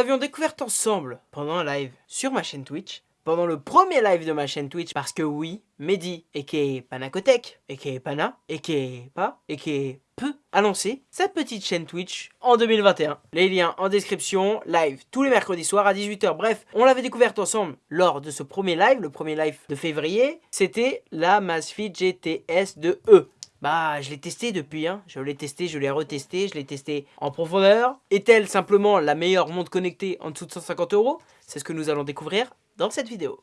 L'avions découverte ensemble pendant un live sur ma chaîne Twitch pendant le premier live de ma chaîne Twitch parce que oui, Mehdi, a.k.a. Panacotech, a.k.a. Pana, a.k.a. Pas, a.k.a. Peu, a sa petite chaîne Twitch en 2021. Les liens en description, live tous les mercredis soirs à 18h. Bref, on l'avait découverte ensemble lors de ce premier live, le premier live de février. C'était la Masfit GTS 2E. Bah, je l'ai testé depuis, hein. Je l'ai testé, je l'ai retesté, je l'ai testé en profondeur. Est-elle simplement la meilleure montre connectée en dessous de 150 euros? C'est ce que nous allons découvrir dans cette vidéo.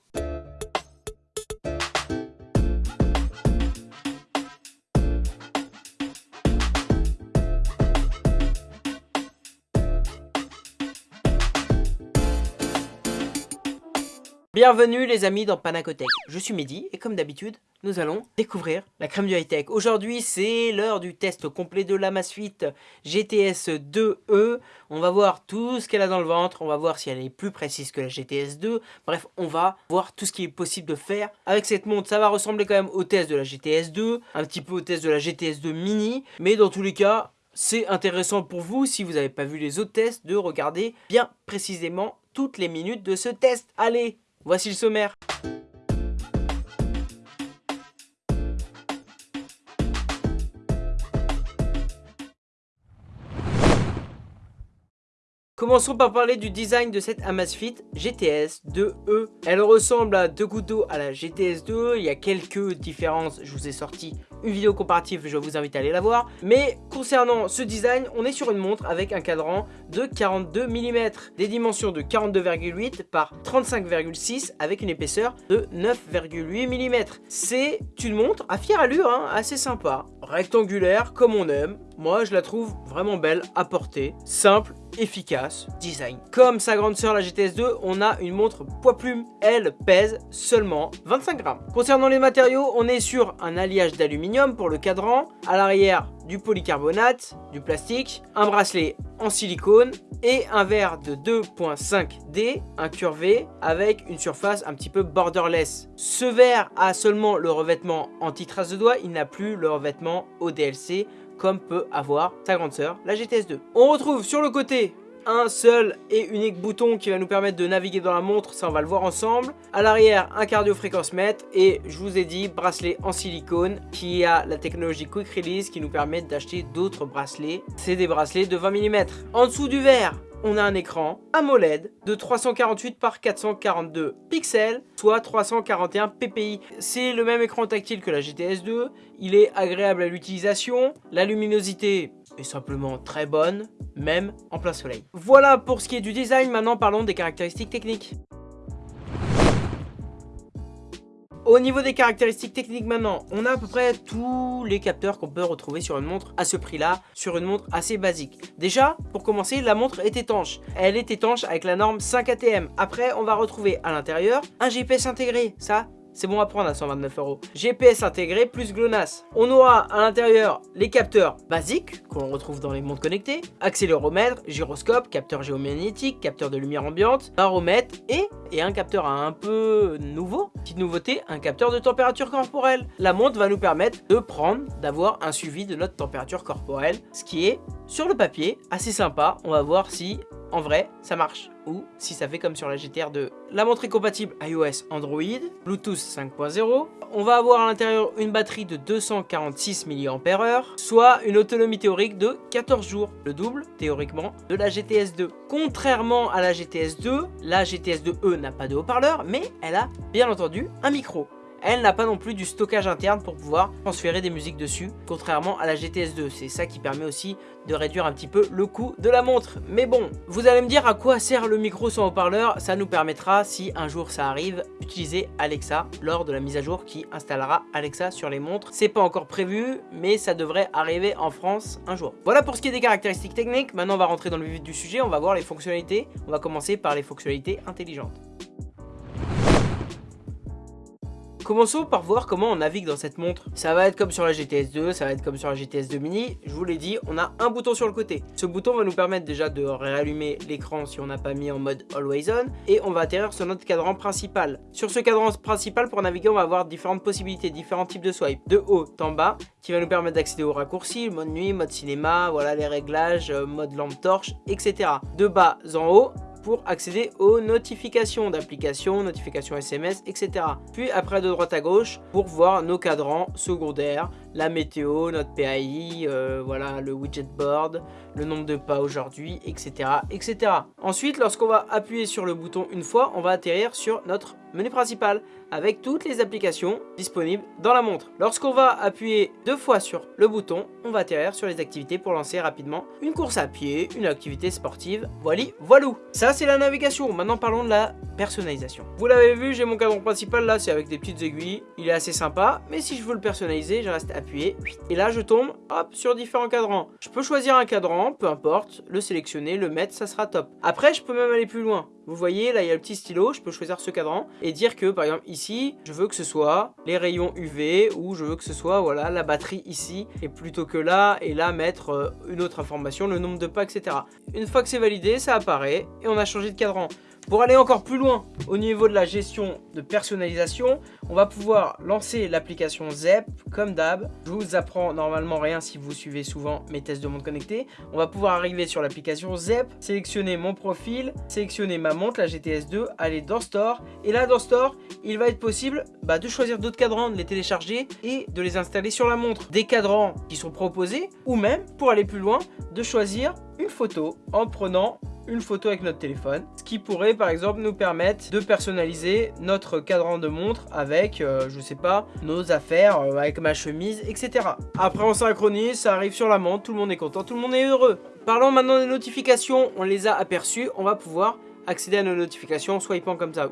Bienvenue les amis dans Panacotech, je suis Mehdi et comme d'habitude, nous allons découvrir la crème du high-tech. Aujourd'hui, c'est l'heure du test complet de la Masfit GTS 2E. On va voir tout ce qu'elle a dans le ventre, on va voir si elle est plus précise que la GTS 2. Bref, on va voir tout ce qui est possible de faire avec cette montre. Ça va ressembler quand même au test de la GTS 2, un petit peu au test de la GTS 2 mini, mais dans tous les cas, c'est intéressant pour vous, si vous n'avez pas vu les autres tests, de regarder bien précisément toutes les minutes de ce test. Allez, Voici le sommaire. Commençons par parler du design de cette Amazfit GTS 2E. Elle ressemble à deux gouttes d'eau à la GTS 2, il y a quelques différences, je vous ai sorti une vidéo comparative, je vous invite à aller la voir. Mais concernant ce design, on est sur une montre avec un cadran de 42 mm, des dimensions de 42,8 par 35,6 avec une épaisseur de 9,8 mm. C'est une montre à fière allure, hein, assez sympa, rectangulaire comme on aime. Moi, je la trouve vraiment belle à porter, simple efficace, design. Comme sa grande sœur la GTS 2, on a une montre poids plume. Elle pèse seulement 25 grammes. Concernant les matériaux, on est sur un alliage d'aluminium pour le cadran, à l'arrière du polycarbonate, du plastique, un bracelet en silicone et un verre de 2.5D incurvé avec une surface un petit peu borderless. Ce verre a seulement le revêtement anti-trace de doigt, il n'a plus le revêtement ODLC comme peut avoir sa grande sœur, la GTS 2. On retrouve sur le côté un seul et unique bouton qui va nous permettre de naviguer dans la montre, ça on va le voir ensemble. À l'arrière, un cardio fréquence mètre et je vous ai dit bracelet en silicone qui a la technologie Quick Release qui nous permet d'acheter d'autres bracelets. C'est des bracelets de 20 mm. En dessous du verre, on a un écran AMOLED de 348 par 442 pixels, soit 341 ppi. C'est le même écran tactile que la GTS 2, il est agréable à l'utilisation, la luminosité est simplement très bonne, même en plein soleil. Voilà pour ce qui est du design, maintenant parlons des caractéristiques techniques. Au niveau des caractéristiques techniques maintenant, on a à peu près tous les capteurs qu'on peut retrouver sur une montre à ce prix-là, sur une montre assez basique. Déjà, pour commencer, la montre est étanche. Elle est étanche avec la norme 5 ATM. Après, on va retrouver à l'intérieur un GPS intégré. Ça, c'est bon à prendre à 129 euros. GPS intégré plus GLONASS. On aura à l'intérieur les capteurs basiques qu'on retrouve dans les montres connectées, accéléromètre, gyroscope, capteur géomagnétique, capteur de lumière ambiante, baromètre et, et un capteur un peu nouveau, petite nouveauté, un capteur de température corporelle. La montre va nous permettre de prendre, d'avoir un suivi de notre température corporelle, ce qui est sur le papier assez sympa. On va voir si en vrai, ça marche. Ou si ça fait comme sur la GTR 2. La montre compatible iOS Android, Bluetooth 5.0. On va avoir à l'intérieur une batterie de 246 mAh, soit une autonomie théorique de 14 jours, le double théoriquement de la GTS 2. Contrairement à la GTS 2, la GTS 2E n'a pas de haut-parleur, mais elle a bien entendu un micro. Elle n'a pas non plus du stockage interne pour pouvoir transférer des musiques dessus, contrairement à la GTS 2. C'est ça qui permet aussi de réduire un petit peu le coût de la montre. Mais bon, vous allez me dire à quoi sert le micro sans haut-parleur Ça nous permettra, si un jour ça arrive, d'utiliser Alexa lors de la mise à jour qui installera Alexa sur les montres. C'est pas encore prévu, mais ça devrait arriver en France un jour. Voilà pour ce qui est des caractéristiques techniques. Maintenant, on va rentrer dans le vif du sujet. On va voir les fonctionnalités. On va commencer par les fonctionnalités intelligentes. Commençons par voir comment on navigue dans cette montre. Ça va être comme sur la GTS 2, ça va être comme sur la GTS 2 mini. Je vous l'ai dit, on a un bouton sur le côté. Ce bouton va nous permettre déjà de réallumer l'écran si on n'a pas mis en mode Always On. Et on va atterrir sur notre cadran principal. Sur ce cadran principal, pour naviguer, on va avoir différentes possibilités, différents types de swipe. De haut en bas, qui va nous permettre d'accéder aux raccourcis, mode nuit, mode cinéma, voilà les réglages, euh, mode lampe torche, etc. De bas en haut, pour accéder aux notifications d'applications, notifications SMS, etc. Puis après de droite à gauche pour voir nos cadrans secondaires, la météo, notre PAI, euh, voilà le widget board, le nombre de pas aujourd'hui, etc., etc. Ensuite, lorsqu'on va appuyer sur le bouton une fois, on va atterrir sur notre menu principal avec toutes les applications disponibles dans la montre. Lorsqu'on va appuyer deux fois sur le bouton, on va atterrir sur les activités pour lancer rapidement une course à pied, une activité sportive, voilà, voilou. Ça c'est la navigation, maintenant parlons de la personnalisation. Vous l'avez vu, j'ai mon cadran principal là, c'est avec des petites aiguilles, il est assez sympa, mais si je veux le personnaliser, je reste appuyé, et là je tombe, hop, sur différents cadrans. Je peux choisir un cadran, peu importe, le sélectionner, le mettre, ça sera top. Après, je peux même aller plus loin. Vous voyez, là, il y a le petit stylo, je peux choisir ce cadran et dire que, par exemple, ici, je veux que ce soit les rayons UV ou je veux que ce soit, voilà, la batterie ici et plutôt que là et là, mettre euh, une autre information, le nombre de pas, etc. Une fois que c'est validé, ça apparaît et on a changé de cadran. Pour aller encore plus loin au niveau de la gestion de personnalisation, on va pouvoir lancer l'application ZEP comme d'hab. Je vous apprends normalement rien si vous suivez souvent mes tests de montre connectée. On va pouvoir arriver sur l'application ZEP, sélectionner mon profil, sélectionner ma montre, la GTS2, aller dans Store. Et là, dans Store, il va être possible bah, de choisir d'autres cadrans, de les télécharger et de les installer sur la montre. Des cadrans qui sont proposés ou même, pour aller plus loin, de choisir une photo en prenant une photo avec notre téléphone. Ce qui pourrait par exemple nous permettre de personnaliser notre cadran de montre avec, euh, je sais pas, nos affaires, euh, avec ma chemise, etc. Après on synchronise, ça arrive sur la montre, tout le monde est content, tout le monde est heureux. Parlons maintenant des notifications, on les a aperçues, on va pouvoir accéder à nos notifications en swipant comme ça.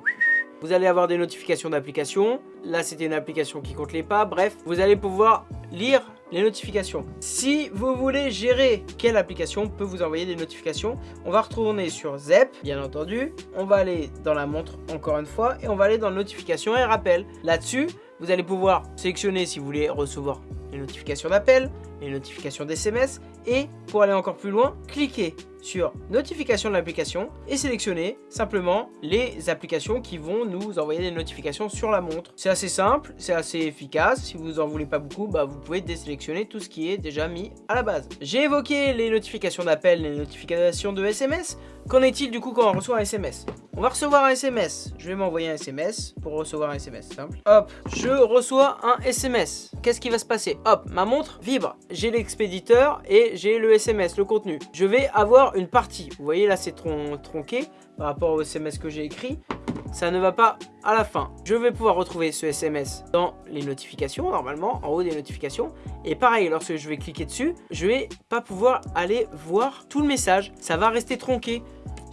Vous allez avoir des notifications d'applications. Là, c'était une application qui compte les pas. Bref, vous allez pouvoir lire les notifications. Si vous voulez gérer quelle application peut vous envoyer des notifications, on va retourner sur ZEP, bien entendu. On va aller dans la montre encore une fois et on va aller dans notifications et rappel. Là-dessus, vous allez pouvoir sélectionner si vous voulez recevoir notifications d'appel, les notifications d'SMS et pour aller encore plus loin, cliquez sur notification de l'application et sélectionner simplement les applications qui vont nous envoyer des notifications sur la montre. C'est assez simple, c'est assez efficace. Si vous en voulez pas beaucoup, bah vous pouvez désélectionner tout ce qui est déjà mis à la base. J'ai évoqué les notifications d'appel, les notifications de SMS. Qu'en est-il du coup quand on reçoit un SMS On va recevoir un SMS. Je vais m'envoyer un SMS pour recevoir un SMS, simple. Hop, je reçois un SMS. Qu'est-ce qui va se passer? Hop, ma montre vibre. J'ai l'expéditeur et j'ai le SMS, le contenu. Je vais avoir une partie. Vous voyez là, c'est tronqué par rapport au SMS que j'ai écrit. Ça ne va pas à la fin. Je vais pouvoir retrouver ce SMS dans les notifications, normalement, en haut des notifications. Et pareil, lorsque je vais cliquer dessus, je vais pas pouvoir aller voir tout le message. Ça va rester tronqué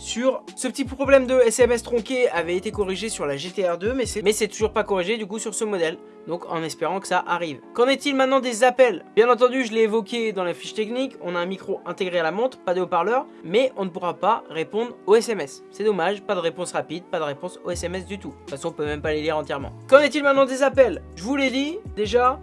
sur ce petit problème de SMS tronqué avait été corrigé sur la GTR 2 mais c'est toujours pas corrigé du coup sur ce modèle donc en espérant que ça arrive. Qu'en est-il maintenant des appels? Bien entendu, je l'ai évoqué dans la fiche technique, on a un micro intégré à la montre, pas de haut-parleur, mais on ne pourra pas répondre aux SMS. C'est dommage, pas de réponse rapide, pas de réponse aux SMS du tout. De toute façon, on peut même pas les lire entièrement. Qu'en est-il maintenant des appels? Je vous l'ai dit, déjà,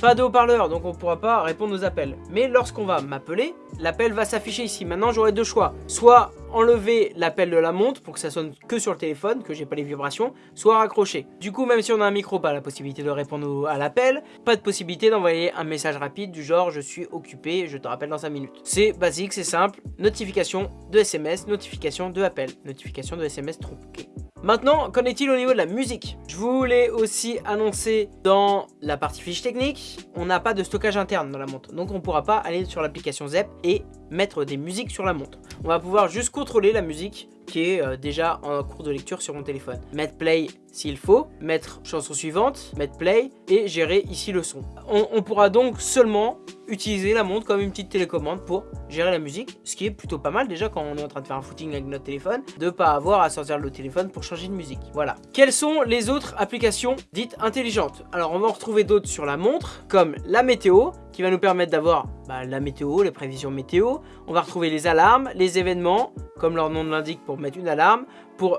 pas de haut-parleur, donc on ne pourra pas répondre aux appels. Mais lorsqu'on va m'appeler, l'appel va s'afficher ici. Maintenant, j'aurai deux choix. Soit enlever l'appel de la montre pour que ça sonne que sur le téléphone, que j'ai pas les vibrations, soit raccrocher. Du coup, même si on a un micro, pas la possibilité de répondre à l'appel, pas de possibilité d'envoyer un message rapide du genre « je suis occupé, je te rappelle dans 5 minutes ». C'est basique, c'est simple. Notification de SMS, notification de appel, notification de SMS tronqué. Maintenant, qu'en est-il au niveau de la musique? Je vous l'ai aussi annoncé dans la partie fiche technique, on n'a pas de stockage interne dans la montre, donc on pourra pas aller sur l'application ZEP et mettre des musiques sur la montre. On va pouvoir juste contrôler la musique qui est euh, déjà en cours de lecture sur mon téléphone. Mettre play s'il faut, mettre chanson suivante, mettre play et gérer ici le son. On, pourra donc seulement utiliser la montre comme une petite télécommande pour gérer la musique, ce qui est plutôt pas mal déjà quand on est en train de faire un footing avec notre téléphone, de pas avoir à sortir le téléphone pour changer de musique. Voilà. Quelles sont les autres applications dites intelligentes? Alors on va en retrouver d'autres sur la montre, comme la météo, qui va nous permettre d'avoir bah, la météo, les prévisions météo. On va retrouver les alarmes, les événements, comme leur nom l'indique pour mettre une alarme,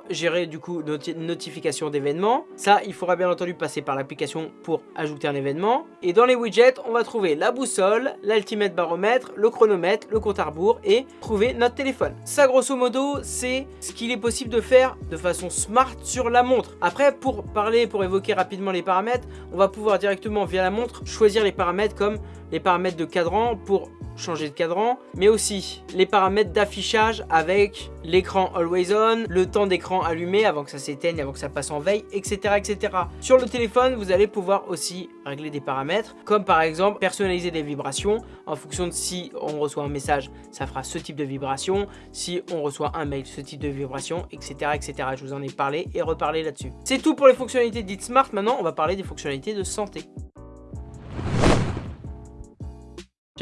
gérer du coup notre notification d'événements. Ça, il faudra bien entendu passer par l'application pour ajouter un événement. Et dans les widgets, on va trouver la boussole, l'altimètre baromètre, le chronomètre, le compte à rebours et trouver notre téléphone. Ça, grosso modo, c'est ce qu'il est possible de faire de façon smart sur la montre. Après, pour parler, pour évoquer rapidement les paramètres, on va pouvoir directement via la montre choisir les paramètres comme les paramètres de cadran pour changer de cadran, mais aussi les paramètres d'affichage avec l'écran Always On, le temps d'écran allumé avant que ça s'éteigne, avant que ça passe en veille, etc., etc. Sur le téléphone, vous allez pouvoir aussi régler des paramètres, comme par exemple personnaliser des vibrations en fonction de si on reçoit un message, ça fera ce type de vibration, si on reçoit un mail, ce type de vibration, etc., etc. Je vous en ai parlé et reparlé là-dessus. C'est tout pour les fonctionnalités dites smart. Maintenant, on va parler des fonctionnalités de santé.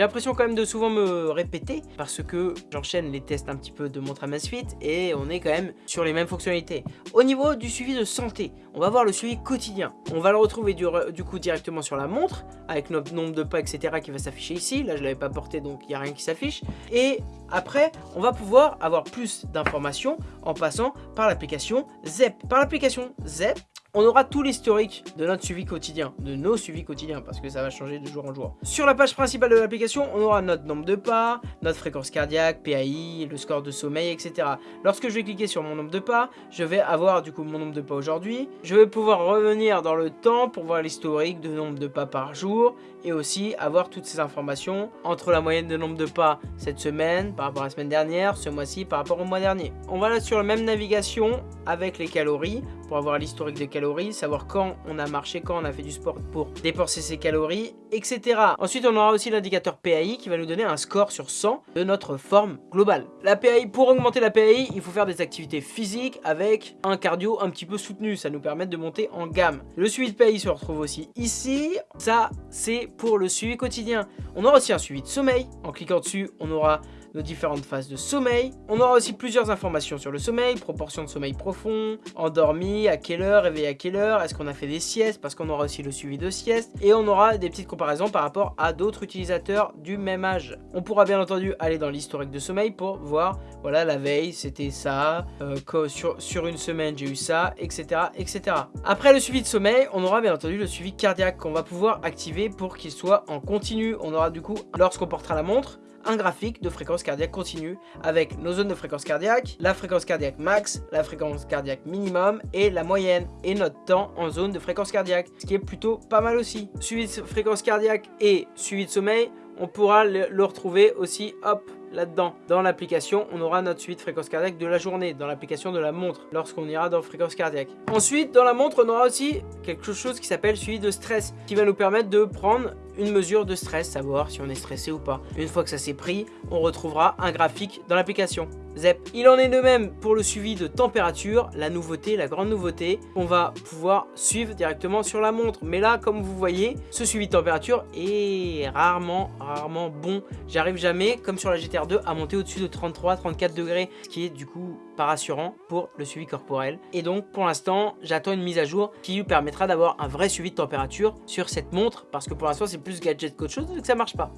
J'ai l'impression quand même de souvent me répéter parce que j'enchaîne les tests un petit peu de montre Amazfit et on est quand même sur les mêmes fonctionnalités. Au niveau du suivi de santé, on va voir le suivi quotidien. On va le retrouver du, coup directement sur la montre avec notre nombre de pas etc qui va s'afficher ici. Là je l'avais pas porté donc il n'y a rien qui s'affiche. Et après on va pouvoir avoir plus d'informations en passant par l'application ZEP. Par l'application ZEP, on aura tout l'historique de notre suivi quotidien, de nos suivis quotidiens, parce que ça va changer de jour en jour. Sur la page principale de l'application, on aura notre nombre de pas, notre fréquence cardiaque, PAI, le score de sommeil, etc. Lorsque je vais cliquer sur mon nombre de pas, je vais avoir du coup mon nombre de pas aujourd'hui. Je vais pouvoir revenir dans le temps pour voir l'historique de nombre de pas par jour, et aussi avoir toutes ces informations entre la moyenne de nombre de pas cette semaine par rapport à la semaine dernière, ce mois-ci par rapport au mois dernier. On va là sur la même navigation avec les calories pour avoir l'historique des calories, savoir quand on a marché, quand on a fait du sport pour dépenser ses calories, etc. Ensuite, on aura aussi l'indicateur PAI qui va nous donner un score sur 100 de notre forme globale. La PAI, pour augmenter la PAI, il faut faire des activités physiques avec un cardio un petit peu soutenu. Ça nous permet de monter en gamme. Le suivi de PAI se retrouve aussi ici. Ça, c'est pour le suivi quotidien. On aura aussi un suivi de sommeil. En cliquant dessus, on aura nos différentes phases de sommeil. On aura aussi plusieurs informations sur le sommeil, proportion de sommeil profond, endormi, à quelle heure, réveillé à quelle heure, est-ce qu'on a fait des siestes, parce qu'on aura aussi le suivi de sieste, et on aura des petites comparaisons par rapport à d'autres utilisateurs du même âge. On pourra bien entendu aller dans l'historique de sommeil pour voir, voilà, la veille, c'était ça, euh, sur, sur une semaine, j'ai eu ça, etc., etc. Après le suivi de sommeil, on aura bien entendu le suivi cardiaque qu'on va pouvoir activer pour qu'il soit en continu. On aura du coup, lorsqu'on portera la montre, un graphique de fréquence cardiaque continue avec nos zones de fréquence cardiaque, la fréquence cardiaque max, la fréquence cardiaque minimum et la moyenne et notre temps en zone de fréquence cardiaque, ce qui est plutôt pas mal aussi. Suivi de fréquence cardiaque et suivi de sommeil, on pourra le retrouver aussi, hop, là-dedans. Dans l'application, on aura notre suite fréquence cardiaque de la journée, dans l'application de la montre, lorsqu'on ira dans fréquence cardiaque. Ensuite, dans la montre, on aura aussi quelque chose qui s'appelle suivi de stress, qui va nous permettre de prendre une mesure de stress, savoir si on est stressé ou pas. Une fois que ça s'est pris, on retrouvera un graphique dans l'application. ZEP. Il en est de même pour le suivi de température, la nouveauté, la grande nouveauté, on va pouvoir suivre directement sur la montre. Mais là, comme vous voyez, ce suivi de température est rarement, rarement bon. J'arrive jamais, comme sur la GTR 2, à monter au-dessus de 33-34 degrés, ce qui est du coup rassurant pour le suivi corporel. Et donc, pour l'instant, j'attends une mise à jour qui lui permettra d'avoir un vrai suivi de température sur cette montre, parce que pour l'instant, c'est plus gadget qu'autre chose, donc ça marche pas.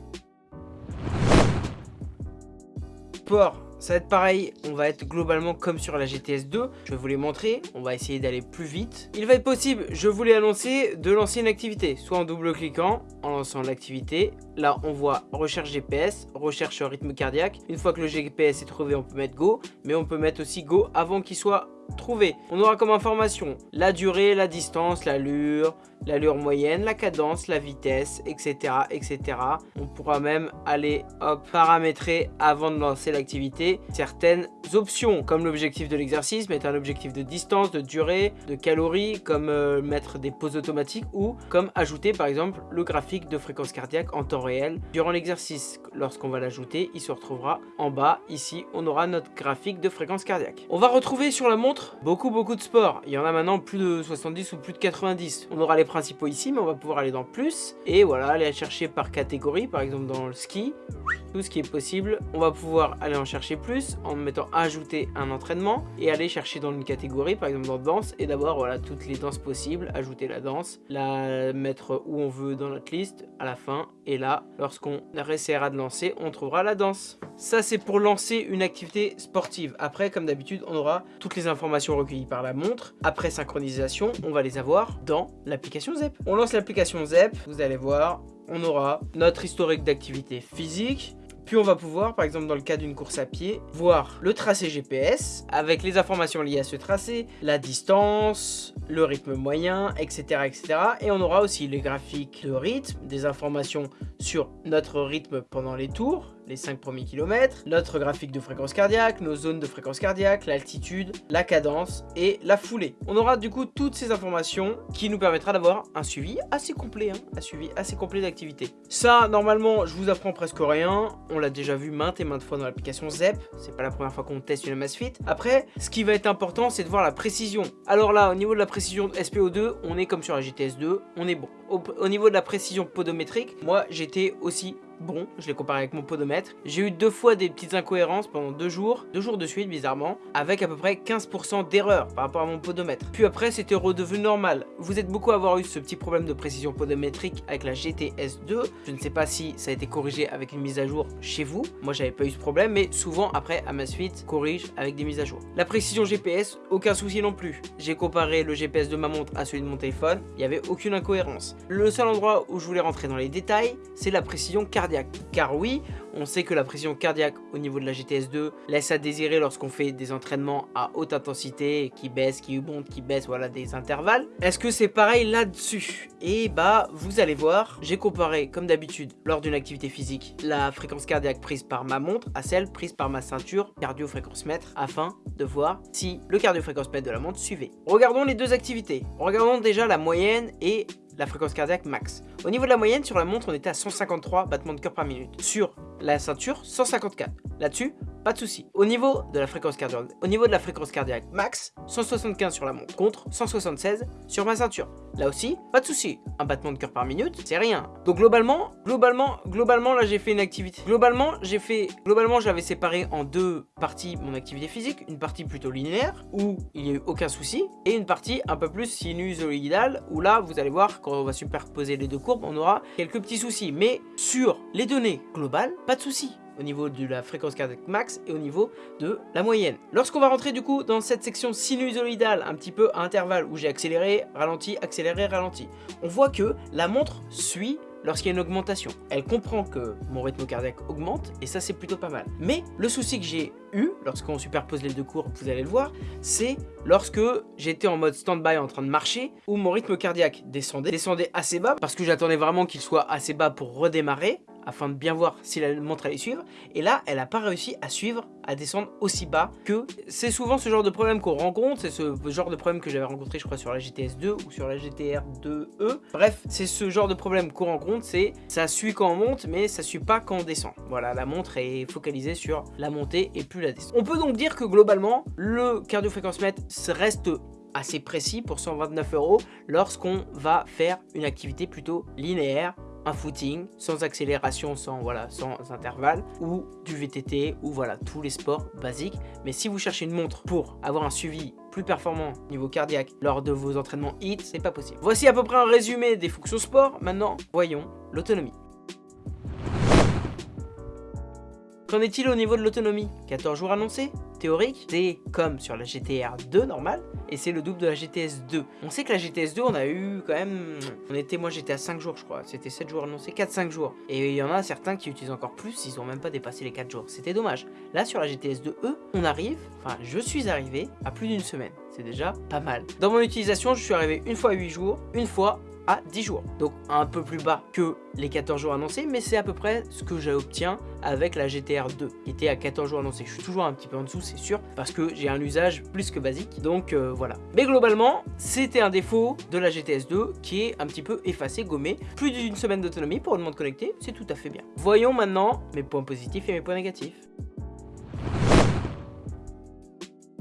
Sport ça va être pareil, on va être globalement comme sur la GTS 2. Je vous les montrer, on va essayer d'aller plus vite. Il va être possible, je vous l'ai annoncé, de lancer une activité. Soit en double-cliquant, en lançant l'activité. Là, on voit recherche GPS, recherche rythme cardiaque. Une fois que le GPS est trouvé, on peut mettre Go. Mais on peut mettre aussi Go avant qu'il soit trouvé. On aura comme information la durée, la distance, l'allure, l'allure moyenne, la cadence, la vitesse, etc. etc. On pourra même aller paramétrer avant de lancer l'activité certaines options comme l'objectif de l'exercice, mettre un objectif de distance, de durée, de calories, comme euh, mettre des pauses automatiques ou comme ajouter par exemple le graphique de fréquence cardiaque en temps réel durant l'exercice. Lorsqu'on va l'ajouter, il se retrouvera en bas. Ici, on aura notre graphique de fréquence cardiaque. On va retrouver sur la montre beaucoup beaucoup de sports. Il y en a maintenant plus de 70 ou plus de 90. On aura les principaux ici, mais on va pouvoir aller dans plus. Et voilà, aller chercher par catégorie, par exemple dans le ski, tout ce qui est possible. On va pouvoir aller en chercher plus en mettant ajouter un entraînement et aller chercher dans une catégorie, par exemple dans danse, et d'avoir voilà toutes les danses possibles, ajouter la danse, la mettre où on veut dans notre liste à la fin. Et là, lorsqu'on essaiera de lancer, on trouvera la danse. Ça, c'est pour lancer une activité sportive. Après, comme d'habitude, on aura toutes les informations recueillies par la montre. Après synchronisation, on va les avoir dans l'application ZEP. On lance l'application ZEP, vous allez voir, on aura notre historique d'activité physique, Puis on va pouvoir, par exemple dans le cas d'une course à pied, voir le tracé GPS avec les informations liées à ce tracé, la distance, le rythme moyen, etc. etc. Et on aura aussi les graphiques de rythme, des informations sur notre rythme pendant les tours, les 5 premiers kilomètres, notre graphique de fréquence cardiaque, nos zones de fréquence cardiaque, l'altitude, la cadence et la foulée. On aura du coup toutes ces informations qui nous permettra d'avoir un suivi assez complet, hein, un suivi assez complet d'activité. Ça, normalement, je vous apprends presque rien. On l'a déjà vu maintes et maintes fois dans l'application ZEP. C'est pas la première fois qu'on teste une Amazfit. Après, ce qui va être important, c'est de voir la précision. Alors là, au niveau de la précision de SPO2, on est comme sur la GTS 2, on est bon. Au niveau de la précision podométrique, moi, j'étais aussi bon, je l'ai comparé avec mon podomètre. J'ai eu deux fois des petites incohérences pendant deux jours, deux jours de suite bizarrement, avec à peu près 15% d'erreur par rapport à mon podomètre. Puis après c'était redevenu normal. Vous êtes beaucoup à avoir eu ce petit problème de précision podométrique avec la GTS 2. Je ne sais pas si ça a été corrigé avec une mise à jour chez vous. Moi j'avais pas eu ce problème, mais souvent après Amazfit corrige avec des mises à jour. La précision GPS, aucun souci non plus. J'ai comparé le GPS de ma montre à celui de mon téléphone, il n'y avait aucune incohérence. Le seul endroit où je voulais rentrer dans les détails, c'est la précision car oui, on sait que la pression cardiaque au niveau de la GTS2 laisse à désirer lorsqu'on fait des entraînements à haute intensité, qui baissent, qui montent, qui baissent, voilà des intervalles. Est-ce que c'est pareil là-dessus? Et bah, vous allez voir, j'ai comparé comme d'habitude lors d'une activité physique la fréquence cardiaque prise par ma montre à celle prise par ma ceinture cardio-fréquence mètre afin de voir si le cardio-fréquence mètre de la montre suivait. Regardons les deux activités. Regardons déjà la moyenne et la fréquence cardiaque max. Au niveau de la moyenne, sur la montre, on était à 153 battements de cœur par minute. Sur la ceinture, 154. Là-dessus, pas de souci. Au niveau de la fréquence cardiaque, max, 175 sur la montre contre 176 sur ma ceinture. Là aussi, pas de souci. Un battement de cœur par minute, c'est rien. Donc globalement, globalement, globalement, là j'ai fait une activité. Globalement, j'ai fait, globalement, j'avais séparé en deux parties mon activité physique, une partie plutôt linéaire où il n'y a eu aucun souci et une partie un peu plus sinusoïdale où là, vous allez voir quand on va superposer les deux courbes, on aura quelques petits soucis. Mais sur les données globales, pas de souci au niveau de la fréquence cardiaque max et au niveau de la moyenne. Lorsqu'on va rentrer du coup dans cette section sinusoïdale, un petit peu à intervalle, où j'ai accéléré, ralenti, accéléré, ralenti, on voit que la montre suit lorsqu'il y a une augmentation. Elle comprend que mon rythme cardiaque augmente et ça c'est plutôt pas mal. Mais le souci que j'ai eu lorsqu'on superpose les deux courbes, vous allez le voir, c'est lorsque j'étais en mode stand-by en train de marcher où mon rythme cardiaque descendait, descendait assez bas parce que j'attendais vraiment qu'il soit assez bas pour redémarrer afin de bien voir si la montre allait suivre. Et là, elle n'a pas réussi à suivre, à descendre aussi bas que... C'est souvent ce genre de problème qu'on rencontre, c'est ce genre de problème que j'avais rencontré je crois sur la GTS 2 ou sur la GTR 2E. Bref, c'est ce genre de problème qu'on rencontre, c'est ça suit quand on monte mais ça suit pas quand on descend. Voilà, la montre est focalisée sur la montée et plus la descente. On peut donc dire que globalement, le cardio-fréquence mètre reste assez précis pour 129 euros lorsqu'on va faire une activité plutôt linéaire un footing sans accélération, sans, voilà, sans intervalle, ou du VTT, ou voilà, tous les sports basiques. Mais si vous cherchez une montre pour avoir un suivi plus performant niveau cardiaque lors de vos entraînements HIIT, c'est pas possible. Voici à peu près un résumé des fonctions sport. Maintenant, voyons l'autonomie. Qu'en est-il au niveau de l'autonomie? 14 jours annoncés Théorique, c'est comme sur la GTR 2 normale, et c'est le double de la GTS 2. On sait que la GTS 2, on a eu quand même... On était, moi j'étais à 5 jours je crois, c'était 7 jours annoncés, 4-5 jours. Et il y en a certains qui utilisent encore plus, ils ont même pas dépassé les 4 jours. C'était dommage. Là sur la GTS 2E, on arrive, enfin je suis arrivé à plus d'une semaine. C'est déjà pas mal. Dans mon utilisation, je suis arrivé une fois à 8 jours, une fois à 10 jours. Donc un peu plus bas que les 14 jours annoncés, mais c'est à peu près ce que j'obtiens avec la GTR 2, qui était à 14 jours annoncés. Je suis toujours un petit peu en dessous, c'est sûr, parce que j'ai un usage plus que basique, donc euh, voilà. Mais globalement, c'était un défaut de la GTS 2 qui est un petit peu effacé, gommé. Plus d'une semaine d'autonomie pour une montre connectée, c'est tout à fait bien. Voyons maintenant mes points positifs et mes points négatifs.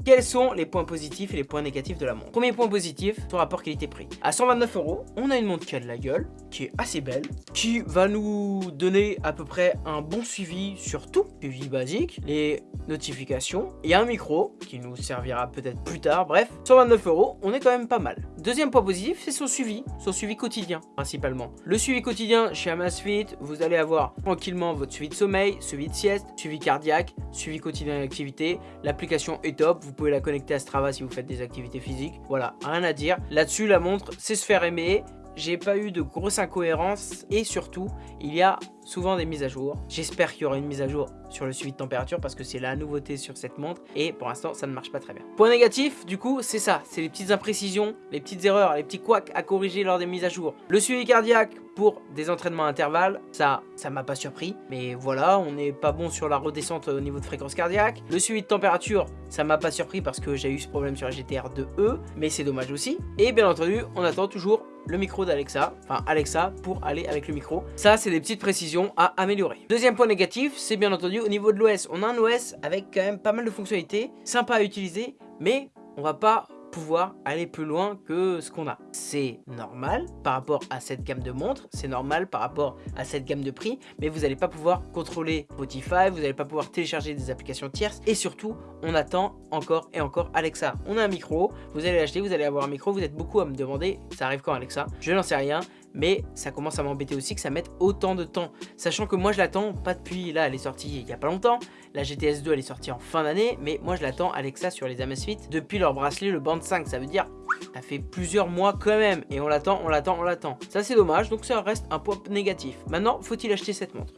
Quels sont les points positifs et les points négatifs de la montre Premier point positif, son rapport qualité-prix. À 129 euros, on a une montre qui a de la gueule, qui est assez belle, qui va nous donner à peu près un bon suivi sur tout. Suivi basique, les notifications, et un micro qui nous servira peut-être plus tard. Bref, 129 euros, on est quand même pas mal. Deuxième point positif, c'est son suivi, son suivi quotidien principalement. Le suivi quotidien chez Amazfit, vous allez avoir tranquillement votre suivi de sommeil, suivi de sieste, suivi cardiaque, suivi quotidien d'activité. L'application est top, pouvez la connecter à Strava si vous faites des activités physiques. Voilà, rien à dire. Là-dessus, la montre, c'est se faire aimer j'ai pas eu de grosses incohérences et surtout, il y a souvent des mises à jour. J'espère qu'il y aura une mise à jour sur le suivi de température parce que c'est la nouveauté sur cette montre et pour l'instant ça ne marche pas très bien. Point négatif du coup c'est ça, c'est les petites imprécisions, les petites erreurs, les petits couacs à corriger lors des mises à jour. Le suivi cardiaque pour des entraînements à intervalles, ça, ça m'a pas surpris. Mais voilà, on n'est pas bon sur la redescente au niveau de fréquence cardiaque. Le suivi de température, ça m'a pas surpris parce que j'ai eu ce problème sur la GTR 2E, mais c'est dommage aussi. Et bien entendu, on attend toujours le micro d'Alexa, enfin Alexa pour aller avec le micro. Ça, c'est des petites précisions à améliorer. Deuxième point négatif, c'est bien entendu au niveau de l'OS. On a un OS avec quand même pas mal de fonctionnalités, sympa à utiliser, mais on va pas pouvoir aller plus loin que ce qu'on a. C'est normal par rapport à cette gamme de montres, c'est normal par rapport à cette gamme de prix, mais vous n'allez pas pouvoir contrôler Spotify, vous n'allez pas pouvoir télécharger des applications tierces, et surtout, on attend encore et encore Alexa. On a un micro, vous allez l'acheter, vous allez avoir un micro, vous êtes beaucoup à me demander, ça arrive quand Alexa? Je n'en sais rien, mais ça commence à m'embêter aussi que ça mette autant de temps. Sachant que moi je l'attends pas depuis, là elle est sortie il y a pas longtemps, la GTS 2 elle est sortie en fin d'année, mais moi je l'attends Alexa sur les Amazfit depuis leur bracelet le Band 5, ça veut dire ça fait plusieurs mois quand même, et on l'attend, on l'attend, on l'attend. Ça c'est dommage, donc ça reste un point négatif. Maintenant, faut-il acheter cette montre?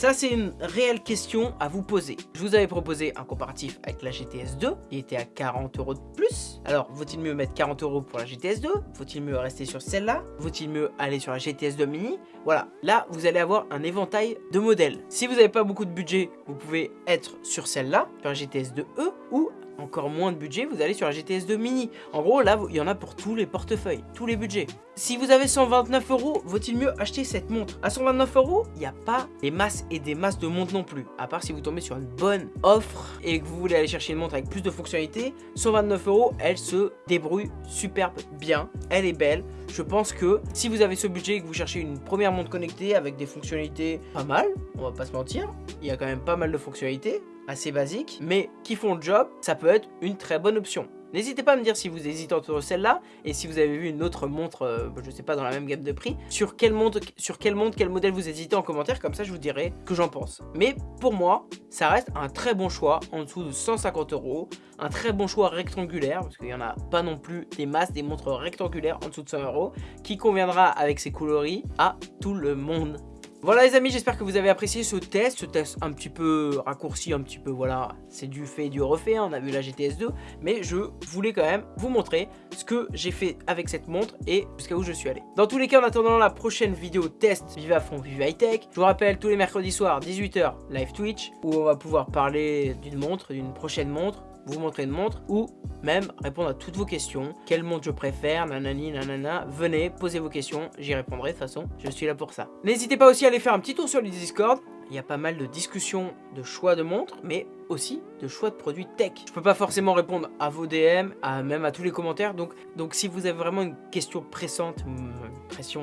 Ça, c'est une réelle question à vous poser. Je vous avais proposé un comparatif avec la GTS 2, qui était à 40 euros de plus. Alors, vaut-il mieux mettre 40 euros pour la GTS 2 Faut-il mieux rester sur celle-là? Vaut-il mieux aller sur la GTS 2 mini? Voilà, là, vous allez avoir un éventail de modèles. Si vous n'avez pas beaucoup de budget, vous pouvez être sur celle-là, sur la GTS 2E, ou encore moins de budget, vous allez sur la GTS 2 mini. En gros, là, il y en a pour tous les portefeuilles, tous les budgets. Si vous avez 129 euros, vaut-il mieux acheter cette montre? À 129 euros, il n'y a pas des masses et des masses de montres non plus. À part si vous tombez sur une bonne offre et que vous voulez aller chercher une montre avec plus de fonctionnalités, 129 euros, elle se débrouille superbe bien. Elle est belle. Je pense que si vous avez ce budget et que vous cherchez une première montre connectée avec des fonctionnalités pas mal, on va pas se mentir, il y a quand même pas mal de fonctionnalités assez basiques, mais qui font le job, ça peut être une très bonne option. N'hésitez pas à me dire si vous hésitez entre celle-là et si vous avez vu une autre montre, euh, je sais pas, dans la même gamme de prix, sur quelle montre, sur quelle montre, quel modèle vous hésitez en commentaire, comme ça je vous dirai que j'en pense. Mais pour moi, ça reste un très bon choix en dessous de 150 euros, un très bon choix rectangulaire, parce qu'il n'y en a pas non plus des masses, des montres rectangulaires en dessous de 100 euros, qui conviendra avec ses coloris à tout le monde. Voilà les amis, j'espère que vous avez apprécié ce test, ce test un petit peu raccourci, un petit peu, voilà, c'est du fait et du refait, hein, on a vu la GTS 2, mais je voulais quand même vous montrer ce que j'ai fait avec cette montre et jusqu'à où je suis allé. Dans tous les cas, en attendant la prochaine vidéo test Vive à fond, Vive High Tech, je vous rappelle tous les mercredis soirs, 18h, live Twitch, où on va pouvoir parler d'une montre, d'une prochaine montre, vous montrer une montre ou même répondre à toutes vos questions. Quelle montre je préfère, nanani, nanana. Venez, posez vos questions, j'y répondrai de toute façon, je suis là pour ça. N'hésitez pas aussi à aller faire un petit tour sur le Discord. Il y a pas mal de discussions de choix de montres, mais aussi de choix de produits tech. Je peux pas forcément répondre à vos DM, à, même à tous les commentaires, donc, si vous avez vraiment une question pressante, une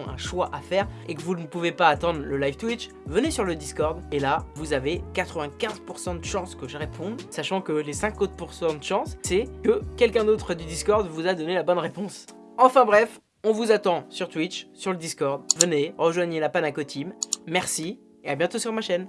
un choix à faire, et que vous ne pouvez pas attendre le live Twitch, venez sur le Discord, et là, vous avez 95% de chances que je réponde, sachant que les 5 autres de chance, c'est que quelqu'un d'autre du Discord vous a donné la bonne réponse. Enfin bref, on vous attend sur Twitch, sur le Discord. Venez, rejoignez la Panaco Team. Merci et à bientôt sur ma chaîne.